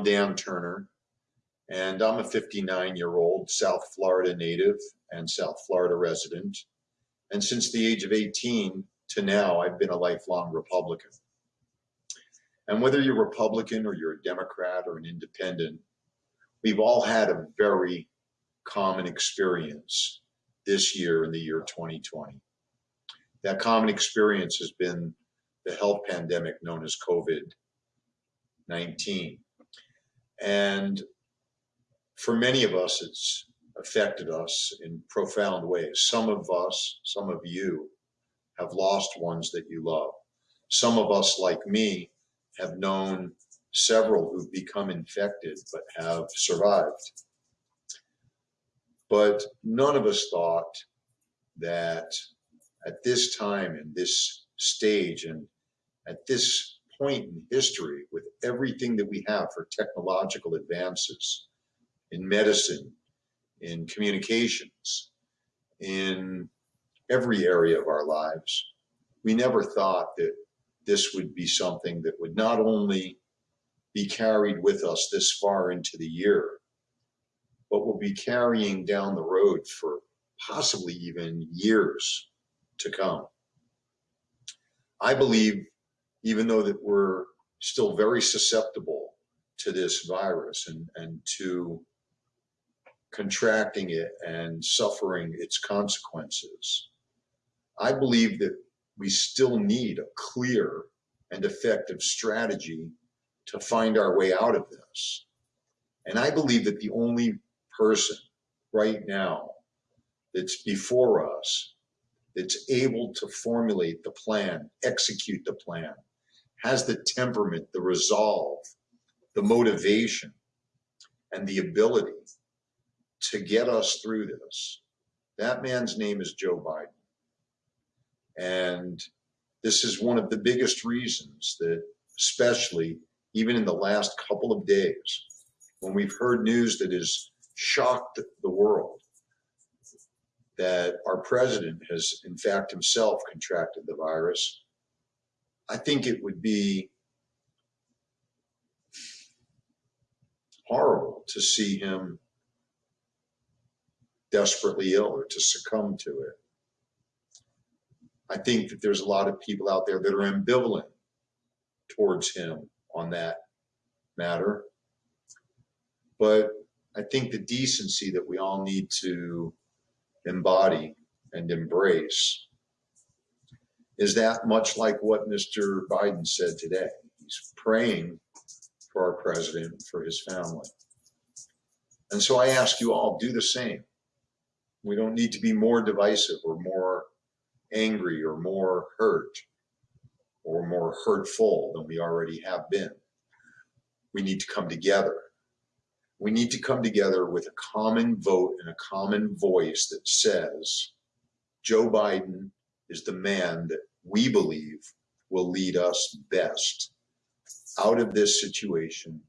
I'm Dan Turner, and I'm a 59 year old South Florida native and South Florida resident. And since the age of 18 to now, I've been a lifelong Republican. And whether you're Republican or you're a Democrat or an independent, we've all had a very common experience this year in the year 2020. That common experience has been the health pandemic known as COVID 19. And for many of us, it's affected us in profound ways. Some of us, some of you, have lost ones that you love. Some of us, like me, have known several who've become infected but have survived. But none of us thought that at this time in this stage and at this point in history with everything that we have for technological advances in medicine, in communications, in every area of our lives, we never thought that this would be something that would not only be carried with us this far into the year, but will be carrying down the road for possibly even years to come. I believe, even though that we're still very susceptible to this virus and, and to contracting it and suffering its consequences, I believe that we still need a clear and effective strategy to find our way out of this. And I believe that the only person right now that's before us that's able to formulate the plan, execute the plan, has the temperament, the resolve, the motivation, and the ability to get us through this. That man's name is Joe Biden. And this is one of the biggest reasons that, especially even in the last couple of days, when we've heard news that has shocked the world, that our president has, in fact, himself contracted the virus, I think it would be horrible to see him desperately ill or to succumb to it. I think that there's a lot of people out there that are ambivalent towards him on that matter. But I think the decency that we all need to embody and embrace is that much like what Mr. Biden said today. He's praying for our president, for his family. And so I ask you all, do the same. We don't need to be more divisive or more angry or more hurt or more hurtful than we already have been. We need to come together. We need to come together with a common vote and a common voice that says Joe Biden is the man that we believe will lead us best out of this situation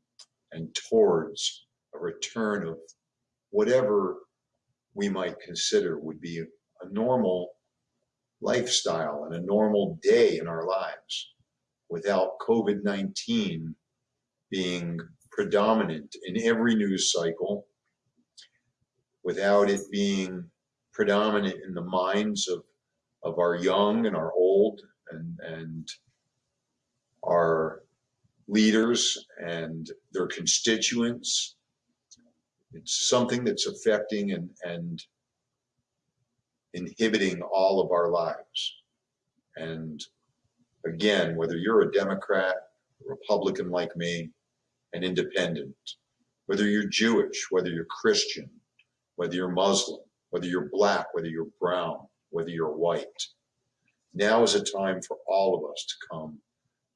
and towards a return of whatever we might consider would be a normal lifestyle and a normal day in our lives without COVID 19 being predominant in every news cycle, without it being predominant in the minds of, of our young and our old and, and our leaders and their constituents. It's something that's affecting and, and inhibiting all of our lives. And again, whether you're a Democrat, a Republican like me, an independent, whether you're Jewish, whether you're Christian, whether you're Muslim, whether you're black, whether you're brown, whether you're white, now is a time for all of us to come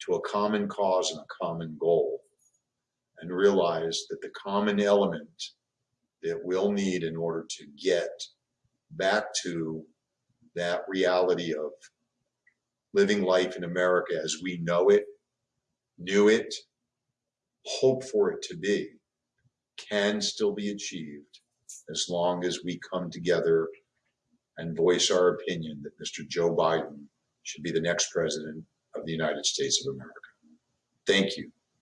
to a common cause and a common goal and realize that the common element that we'll need in order to get back to that reality of living life in America as we know it, knew it, hope for it to be, can still be achieved as long as we come together and voice our opinion that Mr. Joe Biden should be the next president of the United States of America. Thank you.